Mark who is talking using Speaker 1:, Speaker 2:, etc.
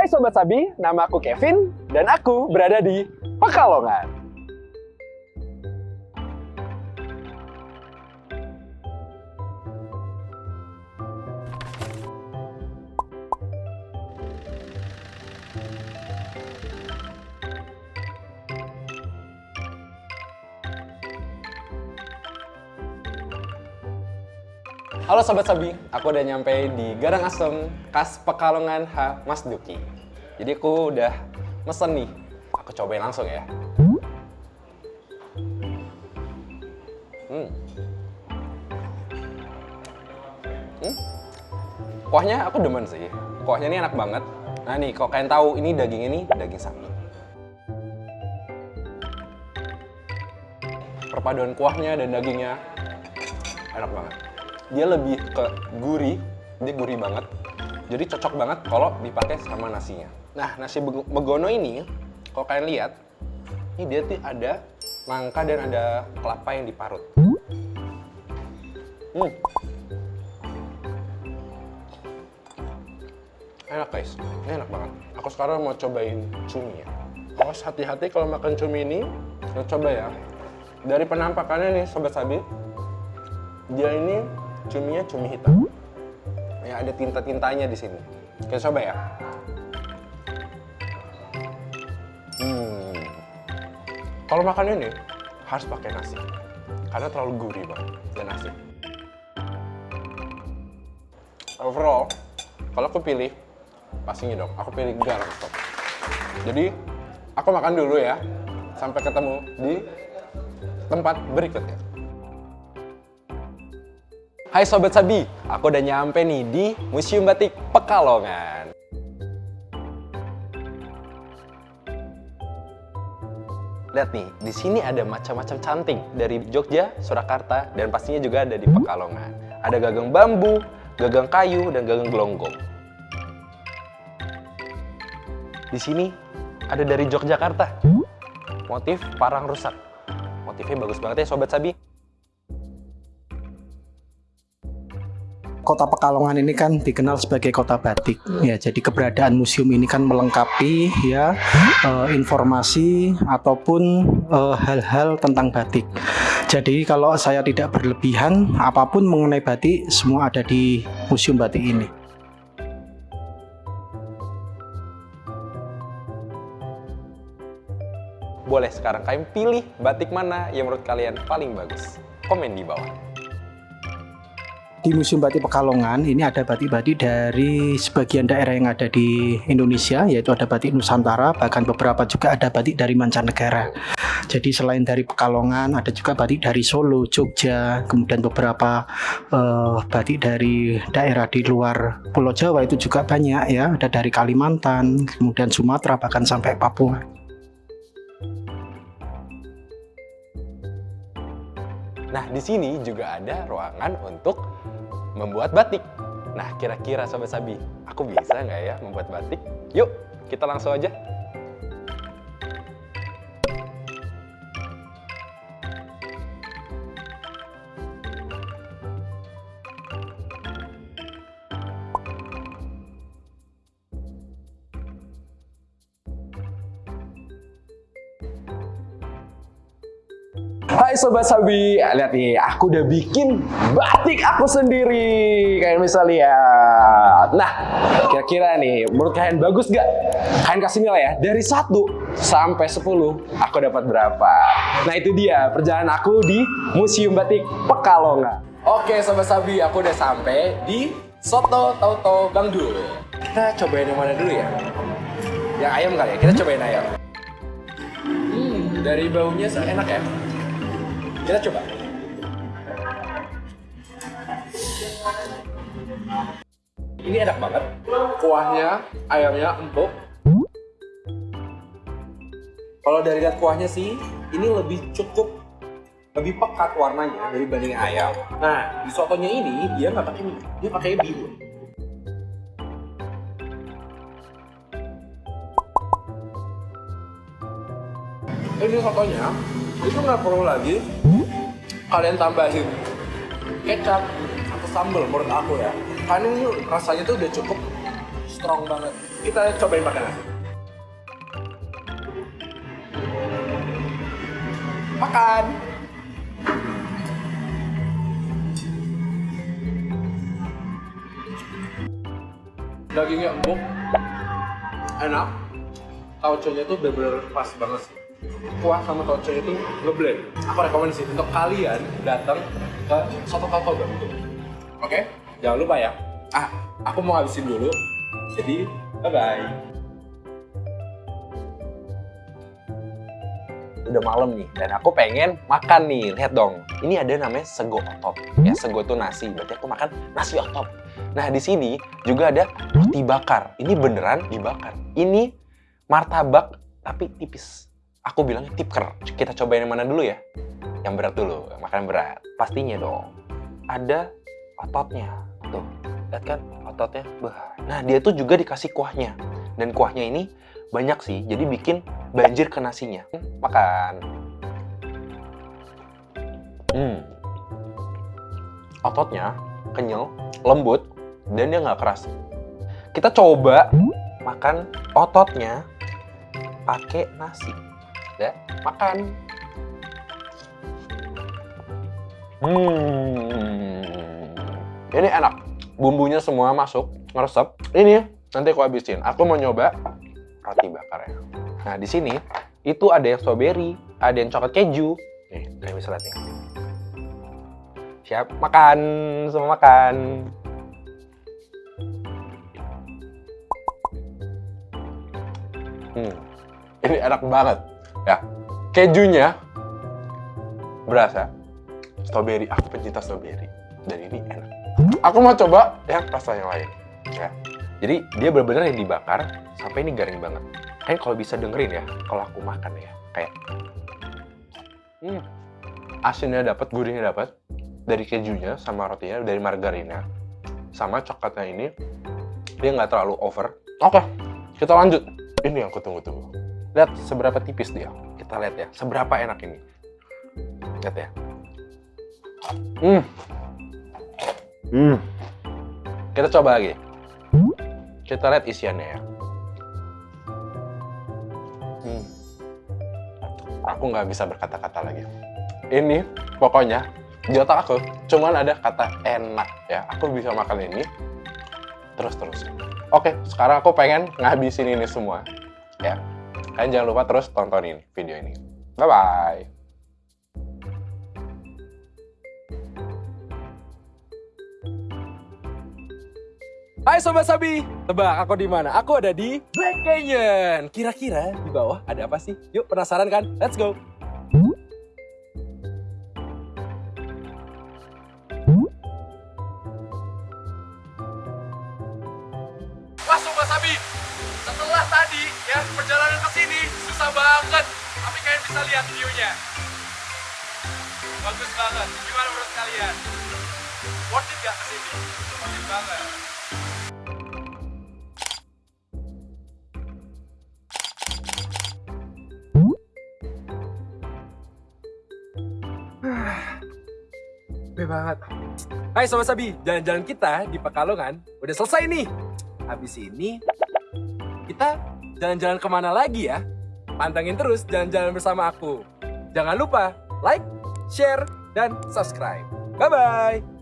Speaker 1: Hai Sobat Sabi, nama aku Kevin dan aku berada di Pekalongan. Halo Sobat Sabi, aku udah nyampe di Garang Asem, khas Pekalongan H. Mas Duki. Jadi aku udah mesen nih, aku cobain langsung ya. Hmm. Hmm. Kuahnya aku demen sih, kuahnya ini enak banget. Nah nih, kalau kalian tahu ini daging ini daging sapi. Perpaduan kuahnya dan dagingnya enak banget dia lebih ke gurih, dia gurih banget. Jadi cocok banget kalau dipakai sama nasinya. Nah, nasi begono ini, kalau kalian lihat, ini dia tuh ada nangka dan ada kelapa yang diparut. Hmm. Enak guys, ini enak banget. Aku sekarang mau cobain cumi ya. Awas hati-hati kalau makan cumi ini, Nah, coba ya. Dari penampakannya nih Sobat Sabi, dia ini cuminya cumi hitam. Ya ada tinta-tintanya di sini. Kita coba ya. Hmm. Kalau makan ini harus pakai nasi. Karena terlalu gurih banget dan nasi. Overall, kalau aku pilih pastinya dong, aku pilih garam stop. Jadi, aku makan dulu ya. Sampai ketemu di tempat berikutnya. Hai Sobat Sabi, aku udah nyampe nih di Museum Batik Pekalongan. Lihat nih, di sini ada macam-macam canting dari Jogja, Surakarta, dan pastinya juga ada di Pekalongan. Ada gagang bambu, gagang kayu, dan gagang gelonggong. Di sini ada dari Yogyakarta, motif parang rusak. Motifnya bagus banget ya Sobat Sabi.
Speaker 2: Kota Pekalongan ini kan dikenal sebagai kota batik ya jadi keberadaan museum ini kan melengkapi ya eh, informasi ataupun eh, hal-hal tentang batik jadi kalau saya tidak berlebihan apa pun mengenai batik semua ada di museum batik ini
Speaker 1: Boleh sekarang kalian pilih batik mana yang menurut kalian paling bagus. Komen di bawah.
Speaker 2: Di Museum Batik Pekalongan ini ada batik-batik dari sebagian daerah yang ada di Indonesia yaitu ada batik Nusantara bahkan beberapa juga ada batik dari mancanegara. Jadi selain dari Pekalongan ada juga batik dari Solo, Jogja kemudian beberapa eh, batik dari daerah di luar Pulau Jawa itu juga banyak ya. Ada dari Kalimantan kemudian Sumatera bahkan sampai Papua
Speaker 1: Nah, di sini juga ada ruangan untuk membuat batik. Nah, kira-kira Sobat Sabi, aku bisa nggak ya membuat batik? Yuk, kita langsung aja. Hai Sobat Sabi, lihat nih, aku udah bikin batik aku sendiri. Kalian bisa lihat. Nah, kira-kira nih, menurut kalian bagus gak? Kalian kasih nilai ya, dari 1 sampai 10, aku dapat berapa? Nah itu dia, perjalanan aku di Museum Batik Pekalongan. Oke Sobat Sabi, aku udah sampai di Soto Tauto Bang Dul. Kita cobain yang mana dulu ya? Yang ayam kali ya, kita cobain ayam. Hmm, dari baunya enak ya. Kita coba. Ini enak banget. Kuahnya, ayamnya empuk. Kalau dari lihat kuahnya sih, ini lebih cukup lebih pekat warnanya dari banding ayam. Nah, di sotonya ini dia nggak pakai minyak, dia pakai bihun. Ini sotonya itu nggak perlu lagi kalian tambahin kecap atau sambal menurut aku ya karena ini rasanya tuh udah cukup strong banget kita cobain makan nasi. Makan. Dagingnya empuk, enak. Tauconya tuh bener-bener pas banget sih. Kuah sama tauconya tuh ngeblend. Aku rekomendasi untuk kalian datang ke Soto Kakao Bandung. Oke, jangan lupa ya. Ah, aku mau habisin dulu. Jadi, bye-bye. Udah malam nih, dan aku pengen makan nih. Lihat dong, ini ada namanya sego otop. Ya, sego tuh nasi, berarti aku makan nasi otop. Nah, di sini juga ada roti bakar. Ini beneran dibakar. Ini martabak, tapi tipis. Aku bilangnya tipker. Kita cobain yang mana dulu ya? Yang berat dulu, makan berat. Pastinya dong. Ada ototnya. Tuh, lihat kan ototnya? Bah. Nah, dia tuh juga dikasih kuahnya. Dan kuahnya ini banyak sih, jadi bikin banjir ke nasinya. Makan. Hmm. Ototnya kenyal, lembut, dan dia nggak keras. Kita coba makan ototnya pakai nasi. Ya, makan. Hmm. Ini enak. Bumbunya semua masuk, ngeresep. Ini nanti aku habisin. Aku mau nyoba roti bakarnya. Nah, di sini itu ada yang strawberry, ada yang coklat keju. Nih, kalian bisa lihat nih. Siap, makan, semua makan. Hmm, ini enak banget ya. Kejunya berasa strawberry. Aku pencinta strawberry dan ini enak. Aku mau coba yang rasa yang lain ya. Jadi dia benar-benar yang dibakar sampai ini garing banget. Kalian kalau bisa dengerin ya, kalau aku makan ya, kayak hmm, asinnya dapat, gurihnya dapat dari kejunya sama rotinya, dari margarinnya, sama coklatnya ini dia nggak terlalu over. Oke, kita lanjut. Ini yang aku tunggu-tunggu. Lihat seberapa tipis dia. Kita lihat ya, seberapa enak ini. Lihat ya. Hmm. Hmm. Kita coba lagi. Kita lihat isiannya ya. Hmm. Aku nggak bisa berkata-kata lagi. Ini pokoknya di otak aku cuman ada kata enak ya. Aku bisa makan ini terus-terus. Oke, sekarang aku pengen ngabisin ini semua. Ya, kalian jangan lupa terus tontonin video ini. Bye-bye. Hai Sobat Sabi, tebak aku di mana? Aku ada di Black Canyon. Kira-kira di bawah ada apa sih? Yuk penasaran kan? Let's go. Lihat view-nya. Bagus banget. Gimana menurut kalian? Worth it gak ke sini? Worth it banget. Banget. Hai Sobat Sabi, jalan-jalan kita di Pekalongan udah selesai nih. Habis ini kita jalan-jalan ke mana lagi ya? Pantengin terus jalan-jalan bersama aku. Jangan lupa like, share, dan subscribe. Bye-bye.